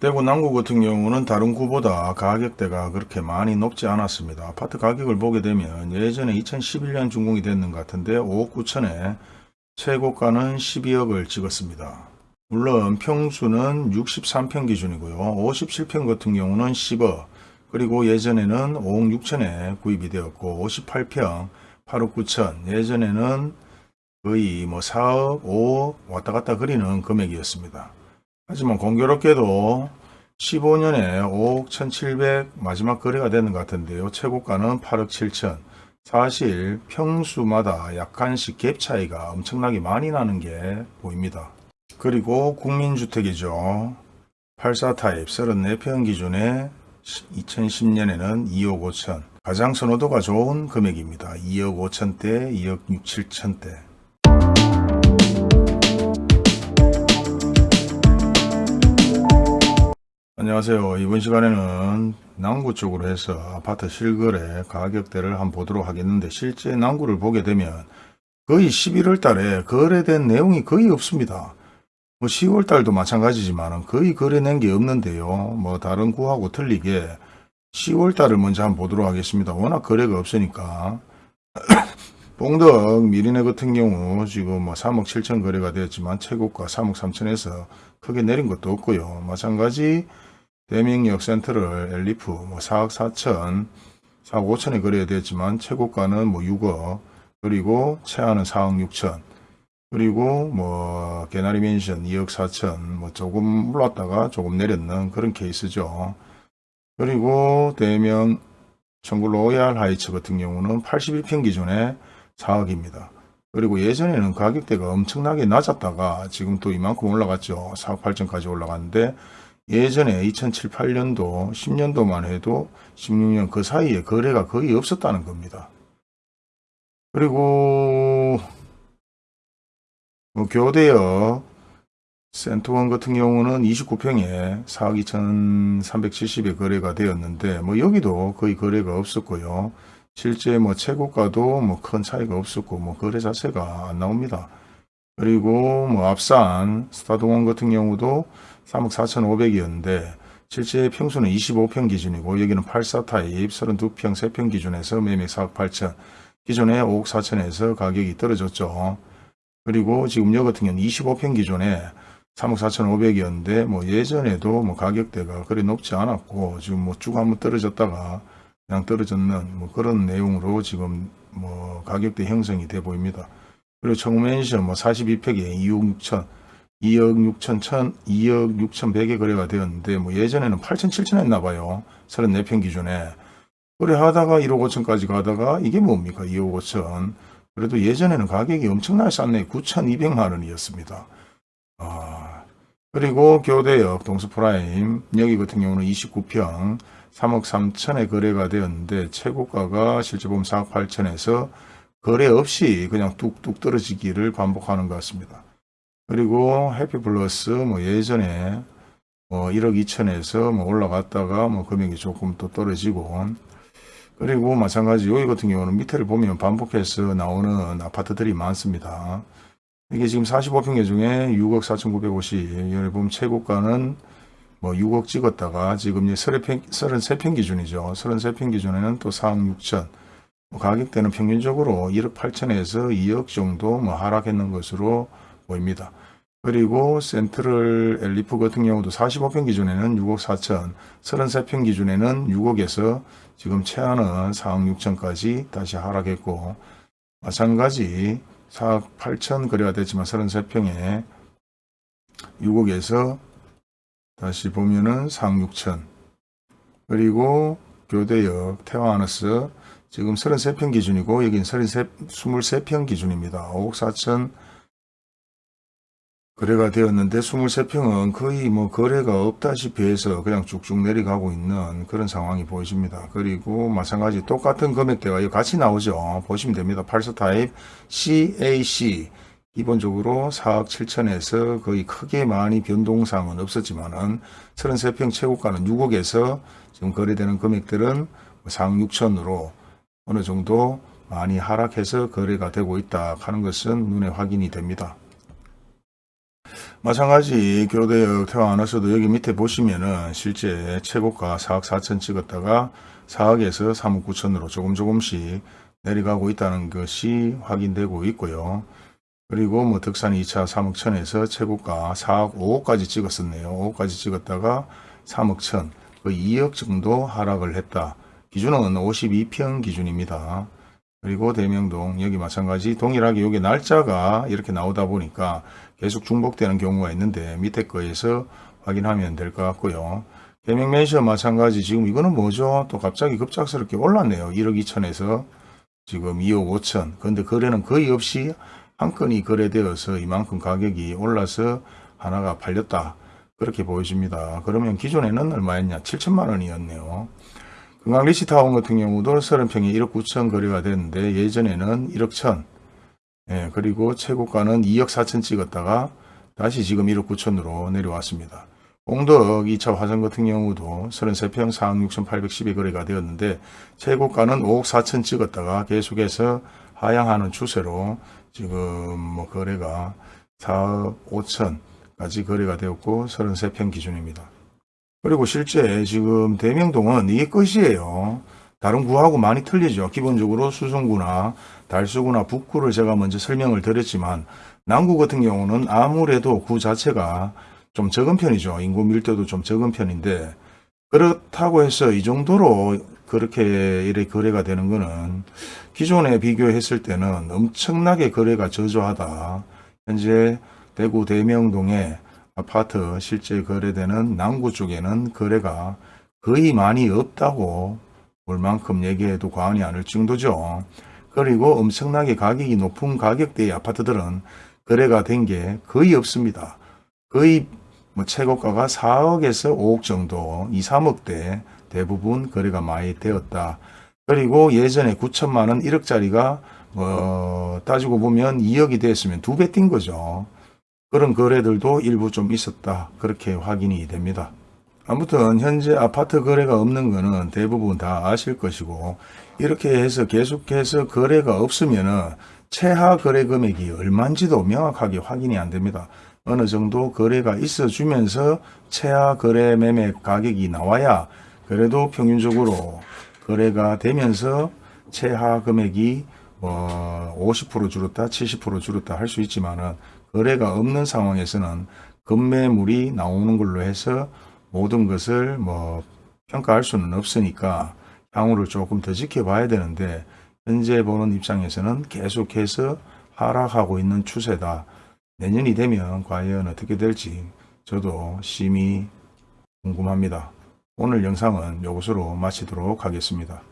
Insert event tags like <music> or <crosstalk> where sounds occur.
대구 남구 같은 경우는 다른 구보다 가격대가 그렇게 많이 높지 않았습니다. 아파트 가격을 보게 되면 예전에 2011년 준공이 됐는 것 같은데 5억 9천에 최고가는 12억을 찍었습니다. 물론 평수는 63평 기준이고요. 57평 같은 경우는 10억 그리고 예전에는 5억 6천에 구입이 되었고 58평 8억 9천 예전에는 거의 뭐 4억 5억 왔다 갔다 그리는 금액이었습니다. 하지만 공교롭게도 15년에 5억 1700 마지막 거래가 되는 것 같은데요. 최고가는 8억 7천. 사실 평수마다 약간씩 갭 차이가 엄청나게 많이 나는 게 보입니다. 그리고 국민주택이죠. 84 타입 34평 기준에 2010년에는 2억 5천. 가장 선호도가 좋은 금액입니다. 2억 5천대, 2억 6, 7천대. 안녕하세요. 이번 시간에는 남구 쪽으로 해서 아파트 실거래 가격대를 한번 보도록 하겠는데 실제 남구를 보게 되면 거의 11월 달에 거래된 내용이 거의 없습니다. 뭐 10월 달도 마찬가지지만 거의 거래낸 게 없는데요. 뭐 다른 구하고 틀리게 10월 달을 먼저 한번 보도록 하겠습니다. 워낙 거래가 없으니까 <coughs> 봉덕 미리네 같은 경우 지금 뭐 3억 7천 거래가 되었지만 최고가 3억 3천에서 크게 내린 것도 없고요. 마찬가지 대명역 센트럴 엘리프 뭐 4억 4천 4억 5천에 거래가 되었지만 최고가는 뭐 6억 그리고 최하는 4억 6천 그리고 뭐 개나리 맨션 2억 4천 뭐 조금 올랐다가 조금 내렸는 그런 케이스죠. 그리고 대명 청구 로얄 하이츠 같은 경우는 81평 기준에 4억입니다. 그리고 예전에는 가격대가 엄청나게 낮았다가 지금 또 이만큼 올라갔죠. 4억 8천까지 올라갔는데 예전에 2007, 8년도, 10년도만 해도 16년 그 사이에 거래가 거의 없었다는 겁니다. 그리고 뭐 교대역 센터원 같은 경우는 29평에 4억 2,370에 거래가 되었는데 뭐 여기도 거의 거래가 없었고요. 실제 뭐 최고가도 뭐 큰 차이가 없었고 뭐 거래 자체가 안 나옵니다. 그리고 뭐 앞산 스타동원 같은 경우도 3억 4,500이었는데 실제 평수는 25평 기준이고 여기는 84 타입 32평 3평 기준에서 매매 4억 8천 기존에 5억 4천에서 가격이 떨어졌죠. 그리고 지금 여 같은 경우는 25평 기존에 3억 4,500이었는데 뭐 예전에도 뭐 가격대가 그리 높지 않았고 지금 뭐 쭉 한번 떨어졌다가 그냥 떨어졌는 뭐 그런 내용으로 지금 뭐 가격대 형성이 돼 보입니다. 그리고 청맨션 뭐 42평에 2억 6천 2억 6천 천 2억 6천 100에 거래가 되었는데 뭐 예전에는 8천 7천 했나 봐요. 34평 기준에 거래하다가 1억 5천까지 가다가 이게 뭡니까 2억 5천 그래도 예전에는 가격이 엄청나게 쌌네 9,200만 원이었습니다. 아, 그리고 교대역 동수프라임 여기 같은 경우는 29평 3억 3천에 거래가 되었는데 최고가가 실제 보면 4억 8천에서 거래 없이 그냥 뚝뚝 떨어지기를 반복하는 것 같습니다. 그리고 해피플러스 뭐 예전에 뭐 1억 2천에서 뭐 올라갔다가 뭐 금액이 조금 또 떨어지고 그리고 마찬가지 여기 같은 경우는 밑에를 보면 반복해서 나오는 아파트들이 많습니다. 이게 지금 45평 중에 6억 4,950 여기 보면 최고가는 뭐 6억 찍었다가 지금 이제 33평, 33평 기준이죠. 33평 기준에는 또 4억 6천 뭐 가격대는 평균적으로 1억 8천에서 2억 정도 뭐 하락했는 것으로 보입니다. 그리고 센트럴 엘리프 같은 경우도 45평 기준에는 6억 4천, 33평 기준에는 6억에서 지금 최하는 4억 6천까지 다시 하락했고 마찬가지 4억 8천 거래가 됐지만 33평에 6억에서 다시 보면은 4억 6천 그리고 교대역 태화하너스 지금 33평 기준이고 여긴 33, 23평 기준입니다. 5억 4천 거래가 되었는데 23평은 거의 뭐 거래가 없다시피 해서 그냥 쭉쭉 내려가고 있는 그런 상황이 보이십니다. 그리고 마찬가지 똑같은 금액대가 같이 나오죠. 보시면 됩니다. 8서 타입 CAC 기본적으로 4억 7천에서 거의 크게 많이 변동사항은 없었지만 은 33평 최고가는 6억에서 지금 거래되는 금액들은 4억 6천으로 어느 정도 많이 하락해서 거래가 되고 있다 하는 것은 눈에 확인이 됩니다. 마찬가지 교대역 태화안에서도 여기 밑에 보시면은 실제 최고가 4억 4천 찍었다가 4억에서 3억 9천으로 조금 조금씩 내려가고 있다는 것이 확인되고 있고요. 그리고 뭐 덕산 2차 3억 천에서 최고가 4억 5억까지 찍었었네요. 5억까지 찍었다가 3억 천, 거의 2억 정도 하락을 했다. 기준은 52평 기준입니다. 그리고 대명동 여기 마찬가지 동일하게 여기 날짜가 이렇게 나오다 보니까 계속 중복되는 경우가 있는데 밑에 거에서 확인하면 될 것 같고요. 대명맨션 마찬가지 지금 이거는 뭐죠? 또 갑자기 급작스럽게 올랐네요. 1억 2천에서 지금 2억 5천. 근데 거래는 거의 없이 한 건이 거래되어서 이만큼 가격이 올라서 하나가 팔렸다. 그렇게 보여집니다. 그러면 기존에는 얼마였냐? 7천만 원이었네요. 금강 리시타운 같은 경우도 30평에 1억 9천 거래가 됐는데 예전에는 1억 천 예, 그리고 최고가는 2억 4천 찍었다가 다시 지금 1억 9천으로 내려왔습니다. 공덕 2차 화성 같은 경우도 33평 4억 6천810에 거래가 되었는데 최고가는 5억 4천 찍었다가 계속해서 하향하는 추세로 지금 뭐 거래가 4억 5천까지 거래가 되었고 33평 기준입니다. 그리고 실제 지금 대명동은 이게 끝이에요. 다른 구하고 많이 틀리죠. 기본적으로 수성구나 달수구나 북구를 제가 먼저 설명을 드렸지만 남구 같은 경우는 아무래도 구 자체가 좀 적은 편이죠. 인구 밀도도 좀 적은 편인데 그렇다고 해서 이 정도로 그렇게 이렇게 거래가 되는 거는 기존에 비교했을 때는 엄청나게 거래가 저조하다. 현재 대구 대명동에 아파트 실제 거래되는 남구 쪽에는 거래가 거의 많이 없다고 볼 만큼 얘기해도 과언이 아닐 정도죠. 그리고 엄청나게 가격이 높은 가격대의 아파트들은 거래가 된 게 거의 없습니다. 거의 뭐 최고가가 4억에서 5억 정도, 2, 3억대 대부분 거래가 많이 되었다. 그리고 예전에 9천만 원, 1억짜리가 뭐 따지고 보면 2억이 됐으면 두 배 뛴 거죠. 그런 거래들도 일부 좀 있었다. 그렇게 확인이 됩니다. 아무튼 현재 아파트 거래가 없는 거는 대부분 다 아실 것이고 이렇게 해서 계속해서 거래가 없으면 은 최하 거래 금액이 얼마인지도 명확하게 확인이 안 됩니다. 어느 정도 거래가 있어 주면서 최하 거래 매매 가격이 나와야 그래도 평균적으로 거래가 되면서 최하 금액이 뭐 50% 줄었다 70% 줄었다 할 수 있지만 은 거래가 없는 상황에서는 급매물이 나오는 걸로 해서 모든 것을 뭐 평가할 수는 없으니까 향후를 조금 더 지켜봐야 되는데 현재 보는 입장에서는 계속해서 하락하고 있는 추세다. 내년이 되면 과연 어떻게 될지 저도 심히 궁금합니다. 오늘 영상은 이것으로 마치도록 하겠습니다.